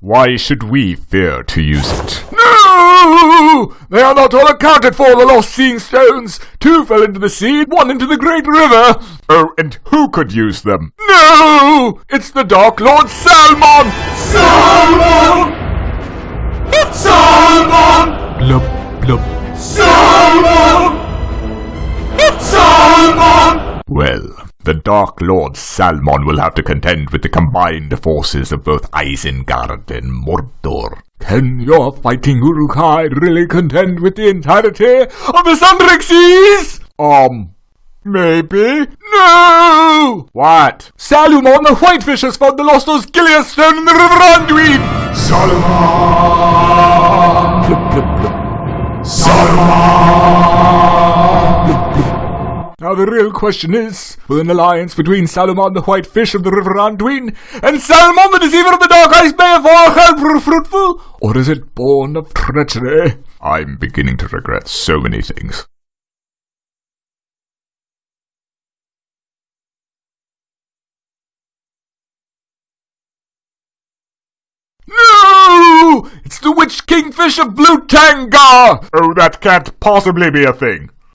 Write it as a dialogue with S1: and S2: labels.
S1: Why should we fear to use it?
S2: No! They are not all accounted for, the lost seeing stones. Two fell into the sea, one into the great river.
S1: Oh, and who could use them?
S2: No! It's the Dark Lord Salmon! Salmon! It's Salmon!
S1: Blub, blub.
S2: Salmon! Salmon!
S1: Well, the Dark Lord Salmon will have to contend with the combined forces of both Isengard and Mordor.
S2: Can your fighting Uruk-hai really contend with the entirety of the Sundering Seas?
S1: Um, maybe?
S2: No!
S1: What?
S2: Saruman the Whitefish has found the lost Osgiliath stone in the River Anduin! Saruman! Now the real question is, will an alliance between Saruman the white fish of the River Anduin and Saruman the Deceiver of the Dark Ice Bay of Orchel prove fruitful? Or is it born of treachery?
S1: I'm beginning to regret so many things.
S2: No! It's the Witch Kingfish of Blue Tanga!
S1: Oh, that can't possibly be a thing.